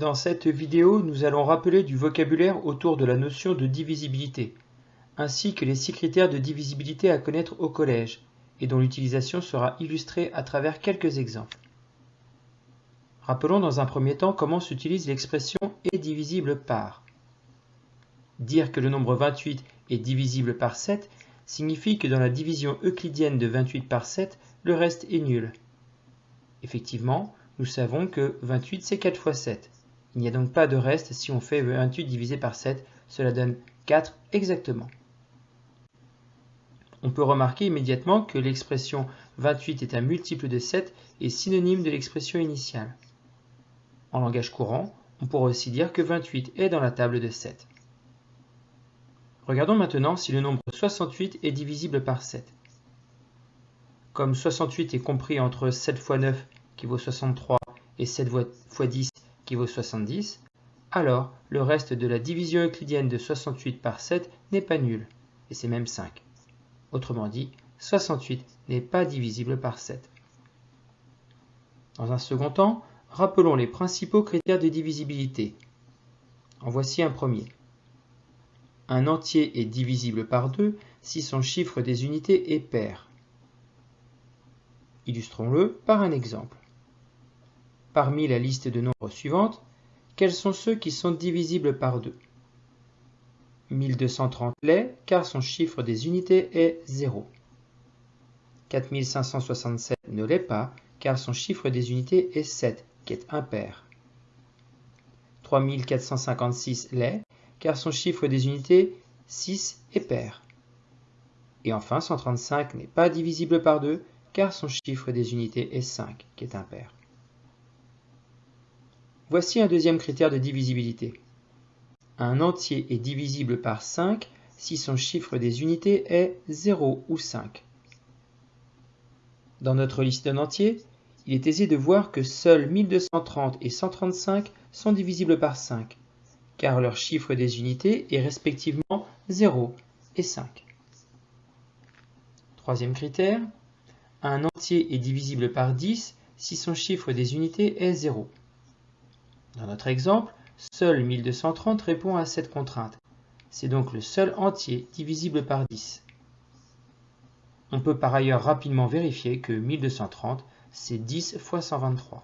Dans cette vidéo, nous allons rappeler du vocabulaire autour de la notion de divisibilité, ainsi que les six critères de divisibilité à connaître au collège, et dont l'utilisation sera illustrée à travers quelques exemples. Rappelons dans un premier temps comment s'utilise l'expression est divisible par. Dire que le nombre 28 est divisible par 7 signifie que dans la division euclidienne de 28 par 7, le reste est nul. Effectivement, nous savons que 28 c'est 4 fois 7. Il n'y a donc pas de reste si on fait 28 divisé par 7, cela donne 4 exactement. On peut remarquer immédiatement que l'expression 28 est un multiple de 7 et synonyme de l'expression initiale. En langage courant, on pourrait aussi dire que 28 est dans la table de 7. Regardons maintenant si le nombre 68 est divisible par 7. Comme 68 est compris entre 7 fois 9 qui vaut 63 et 7 fois 10 qui vaut 70, alors le reste de la division euclidienne de 68 par 7 n'est pas nul, et c'est même 5. Autrement dit, 68 n'est pas divisible par 7. Dans un second temps, rappelons les principaux critères de divisibilité. En voici un premier. Un entier est divisible par 2 si son chiffre des unités est pair. Illustrons-le par un exemple. Parmi la liste de nombres suivantes, quels sont ceux qui sont divisibles par 2 1230 l'est car son chiffre des unités est 0. 4567 ne l'est pas car son chiffre des unités est 7, qui est impair. 3456 l'est car son chiffre des unités 6 est pair. Et enfin 135 n'est pas divisible par 2 car son chiffre des unités est 5, qui est impair. Voici un deuxième critère de divisibilité. Un entier est divisible par 5 si son chiffre des unités est 0 ou 5. Dans notre liste d'un entier, il est aisé de voir que seuls 1230 et 135 sont divisibles par 5, car leur chiffre des unités est respectivement 0 et 5. Troisième critère, un entier est divisible par 10 si son chiffre des unités est 0. Dans notre exemple, seul 1230 répond à cette contrainte. C'est donc le seul entier divisible par 10. On peut par ailleurs rapidement vérifier que 1230, c'est 10 fois 123.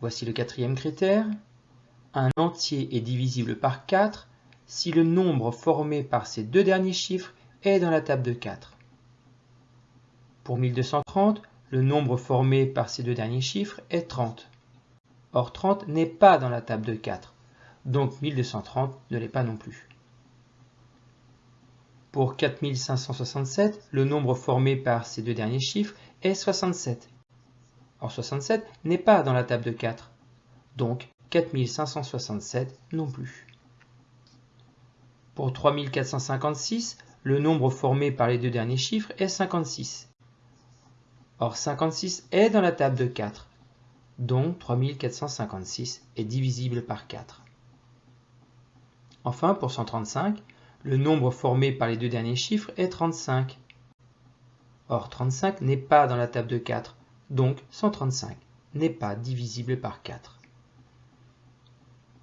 Voici le quatrième critère. Un entier est divisible par 4 si le nombre formé par ces deux derniers chiffres est dans la table de 4. Pour 1230, le nombre formé par ces deux derniers chiffres est 30. Or 30 n'est pas dans la table de 4, donc 1230 ne l'est pas non plus. Pour 4567, le nombre formé par ces deux derniers chiffres est 67. Or 67 n'est pas dans la table de 4, donc 4567 non plus. Pour 3456, le nombre formé par les deux derniers chiffres est 56. Or 56 est dans la table de 4, donc 3456 est divisible par 4. Enfin, pour 135, le nombre formé par les deux derniers chiffres est 35. Or 35 n'est pas dans la table de 4, donc 135 n'est pas divisible par 4.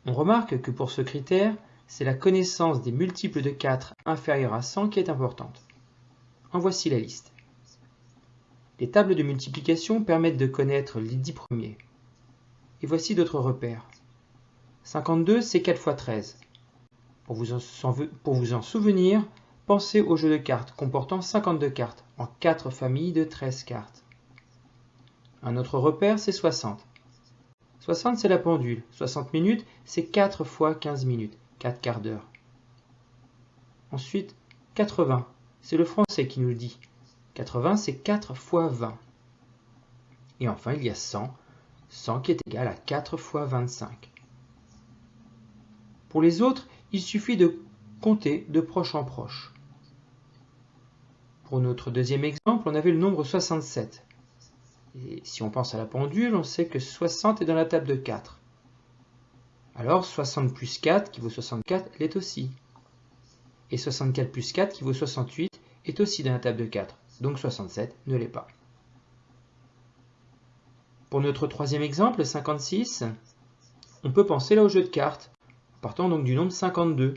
On remarque que pour ce critère, c'est la connaissance des multiples de 4 inférieurs à 100 qui est importante. En voici la liste. Les tables de multiplication permettent de connaître les 10 premiers. Et voici d'autres repères. 52, c'est 4 fois 13. Pour vous, en, pour vous en souvenir, pensez au jeu de cartes comportant 52 cartes en 4 familles de 13 cartes. Un autre repère, c'est 60. 60, c'est la pendule. 60 minutes, c'est 4 fois 15 minutes, 4 quarts d'heure. Ensuite, 80, c'est le français qui nous le dit. 80, c'est 4 fois 20. Et enfin, il y a 100, 100 qui est égal à 4 fois 25. Pour les autres, il suffit de compter de proche en proche. Pour notre deuxième exemple, on avait le nombre 67. Et si on pense à la pendule, on sait que 60 est dans la table de 4. Alors 60 plus 4 qui vaut 64 l'est aussi. Et 64 plus 4 qui vaut 68 est aussi dans la table de 4. Donc 67 ne l'est pas. Pour notre troisième exemple, 56, on peut penser là au jeu de cartes, partant donc du nombre 52.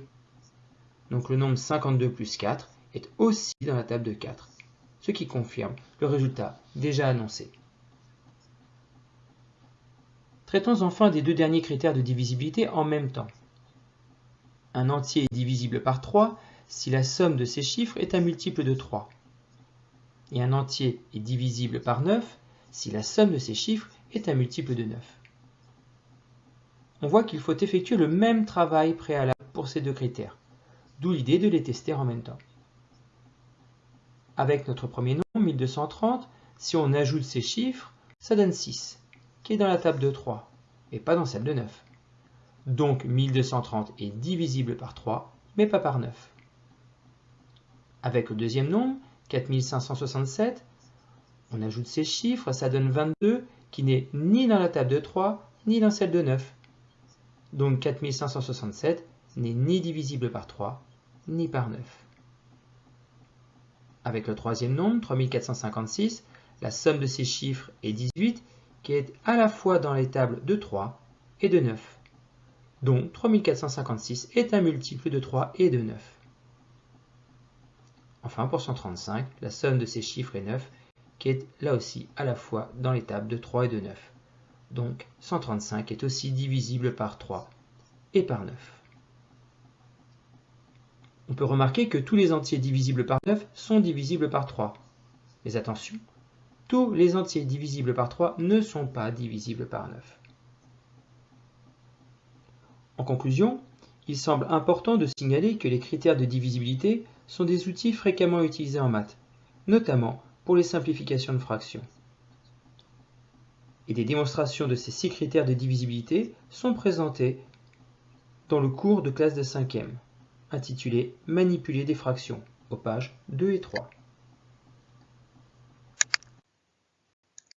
Donc le nombre 52 plus 4 est aussi dans la table de 4, ce qui confirme le résultat déjà annoncé. Traitons enfin des deux derniers critères de divisibilité en même temps. Un entier est divisible par 3 si la somme de ses chiffres est un multiple de 3. Et un entier est divisible par 9 si la somme de ses chiffres est un multiple de 9. On voit qu'il faut effectuer le même travail préalable pour ces deux critères, d'où l'idée de les tester en même temps. Avec notre premier nombre, 1230, si on ajoute ces chiffres, ça donne 6, qui est dans la table de 3, et pas dans celle de 9. Donc 1230 est divisible par 3, mais pas par 9. Avec le deuxième nombre, 4567, on ajoute ces chiffres, ça donne 22, qui n'est ni dans la table de 3, ni dans celle de 9. Donc 4567 n'est ni divisible par 3, ni par 9. Avec le troisième nombre, 3456, la somme de ces chiffres est 18, qui est à la fois dans les tables de 3 et de 9. Donc 3456 est un multiple de 3 et de 9. Enfin, pour 135, la somme de ces chiffres est 9, qui est là aussi à la fois dans les tables de 3 et de 9. Donc 135 est aussi divisible par 3 et par 9. On peut remarquer que tous les entiers divisibles par 9 sont divisibles par 3. Mais attention, tous les entiers divisibles par 3 ne sont pas divisibles par 9. En conclusion, il semble important de signaler que les critères de divisibilité sont des outils fréquemment utilisés en maths, notamment les simplifications de fractions. Et des démonstrations de ces six critères de divisibilité sont présentées dans le cours de classe de 5e, intitulé Manipuler des fractions, aux pages 2 et 3.